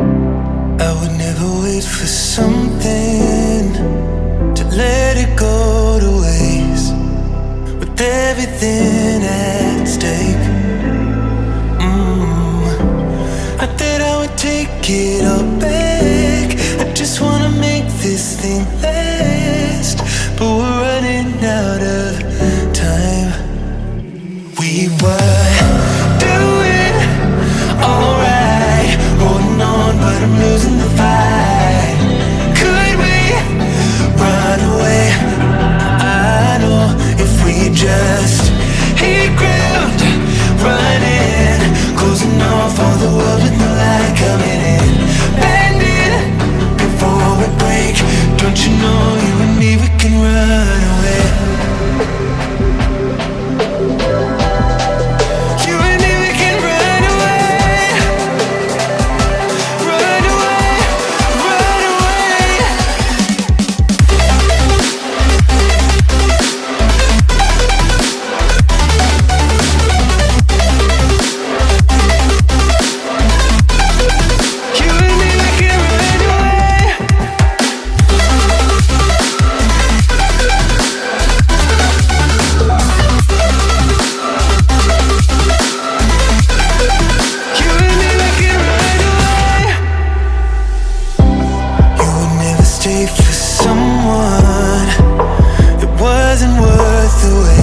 I would never wait for something to let it go to waste. With everything someone. It wasn't worth the wait.